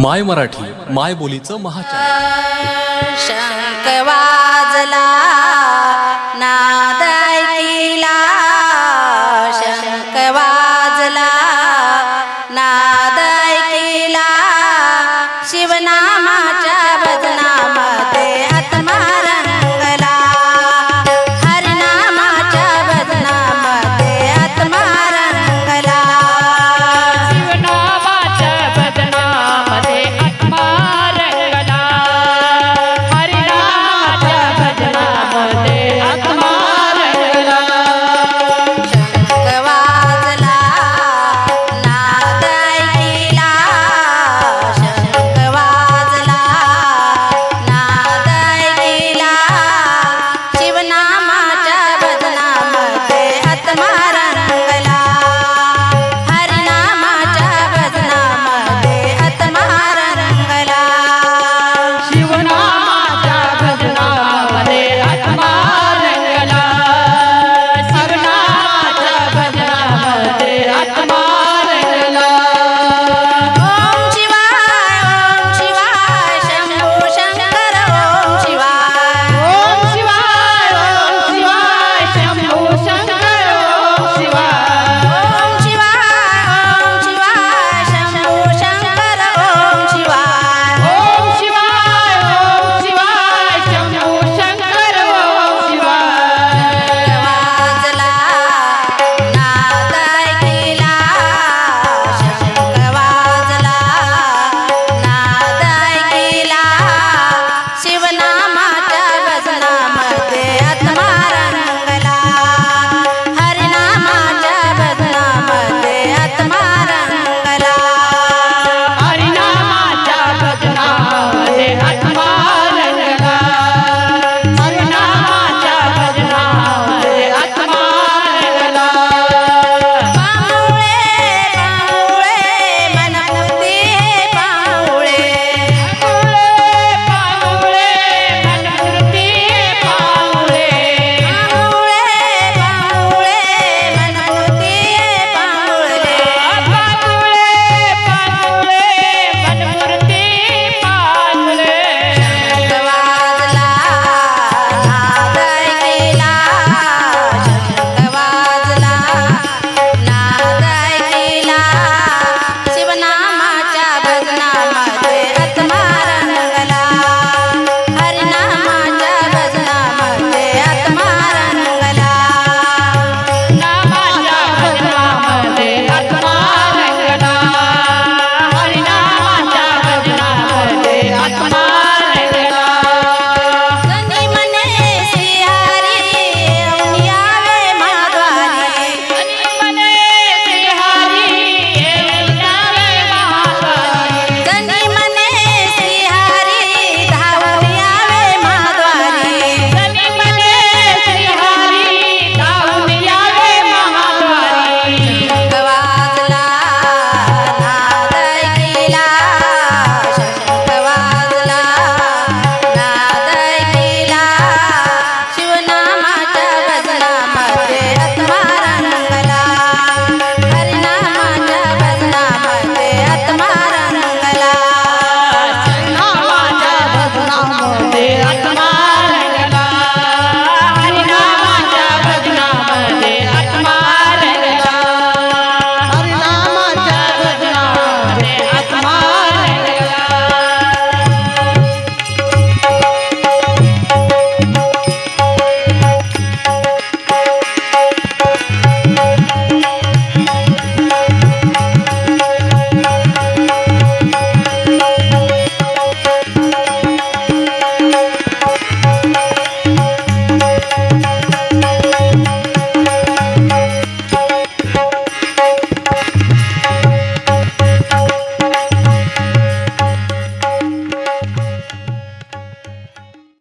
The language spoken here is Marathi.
माय मराठी माय बोलीचं महाचॅनल शंख शंकवा